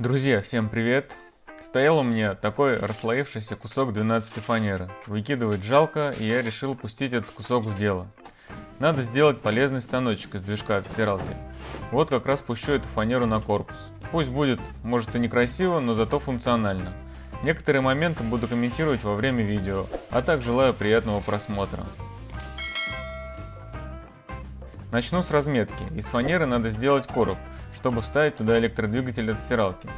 Друзья, всем привет! Стоял у меня такой расслоившийся кусок 12 фанеры. Выкидывать жалко, и я решил пустить этот кусок в дело. Надо сделать полезный станочек из движка от стиралки. Вот как раз пущу эту фанеру на корпус. Пусть будет, может и некрасиво, но зато функционально. Некоторые моменты буду комментировать во время видео, а так желаю приятного просмотра. Начну с разметки. Из фанеры надо сделать короб, чтобы вставить туда электродвигатель от стиралки.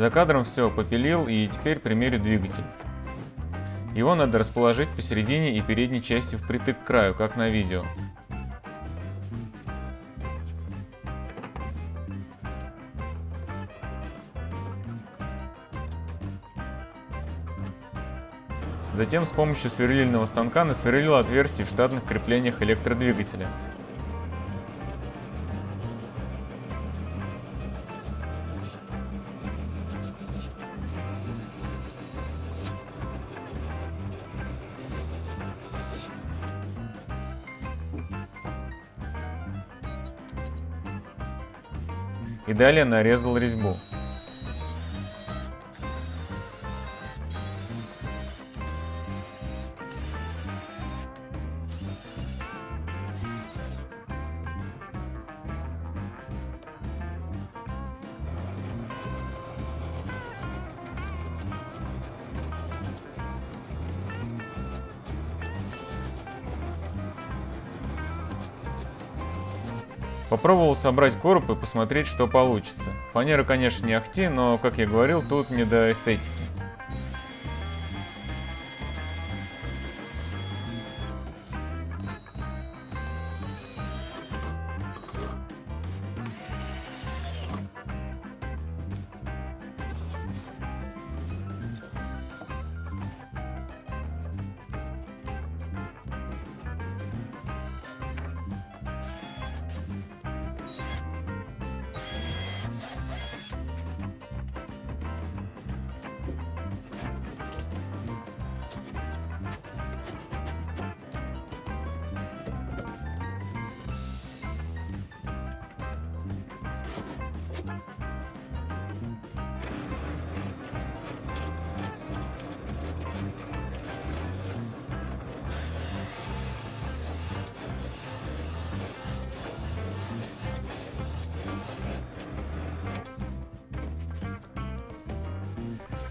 За кадром все попилил и теперь примерю двигатель. Его надо расположить посередине и передней частью впритык к краю, как на видео. Затем с помощью сверлильного станка насверлил отверстие в штатных креплениях электродвигателя. И далее нарезал резьбу. Попробовал собрать короб и посмотреть, что получится. Фанера, конечно, не ахти, но, как я говорил, тут не до эстетики.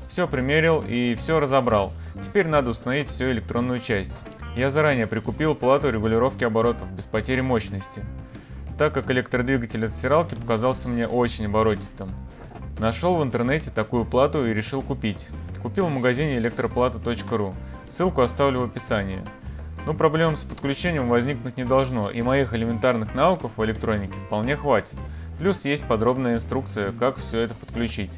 Все примерил и все разобрал. Теперь надо установить всю электронную часть. Я заранее прикупил плату регулировки оборотов без потери мощности, так как электродвигатель от стиралки показался мне очень оборотистым. Нашел в интернете такую плату и решил купить. Купил в магазине электроплата.ру. Ссылку оставлю в описании. Но проблем с подключением возникнуть не должно, и моих элементарных навыков в электронике вполне хватит. Плюс есть подробная инструкция, как все это подключить.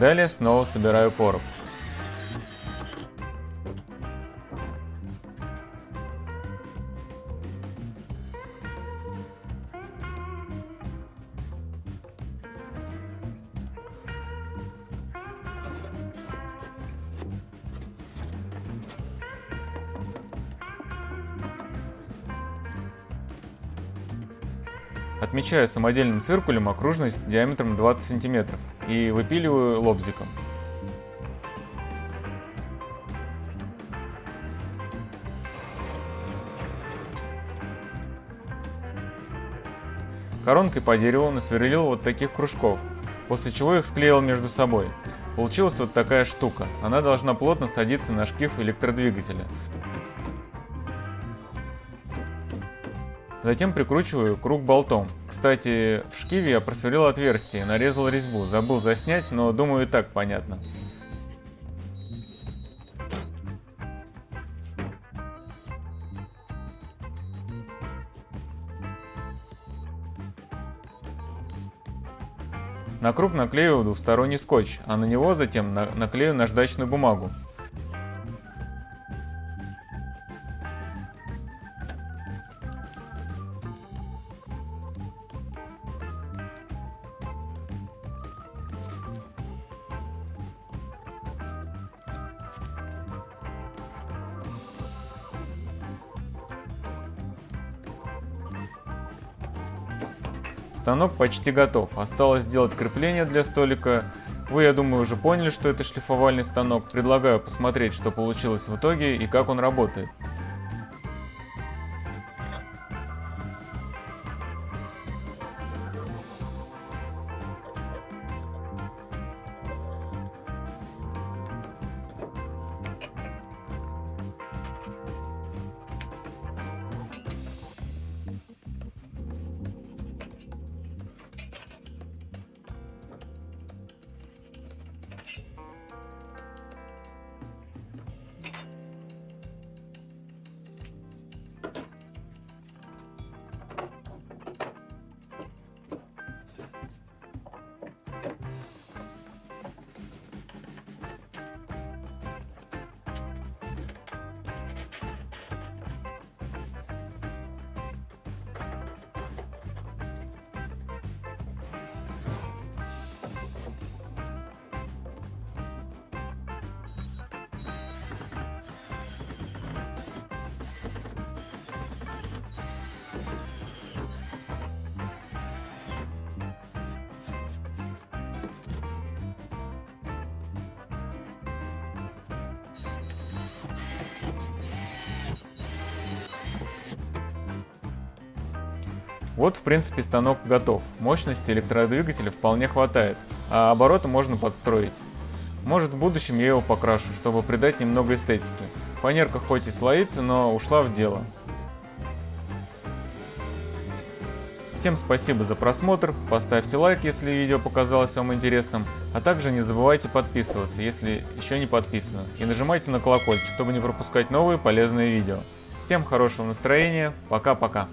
Далее снова собираю короб. Отмечаю самодельным циркулем окружность диаметром 20 см и выпиливаю лобзиком. Коронкой по дереву насверлил вот таких кружков, после чего их склеил между собой. Получилась вот такая штука. Она должна плотно садиться на шкив электродвигателя. Затем прикручиваю круг болтом. Кстати, в шкиве я просверлил отверстие, нарезал резьбу. Забыл заснять, но думаю и так понятно. На круг наклеиваю двусторонний скотч, а на него затем наклею наждачную бумагу. Станок почти готов. Осталось сделать крепление для столика. Вы, я думаю, уже поняли, что это шлифовальный станок. Предлагаю посмотреть, что получилось в итоге и как он работает. Вот в принципе станок готов. Мощности электродвигателя вполне хватает, а обороты можно подстроить. Может в будущем я его покрашу, чтобы придать немного эстетики. Фанерка хоть и слоится, но ушла в дело. Всем спасибо за просмотр, поставьте лайк, если видео показалось вам интересным, а также не забывайте подписываться, если еще не подписаны, и нажимайте на колокольчик, чтобы не пропускать новые полезные видео. Всем хорошего настроения, пока-пока.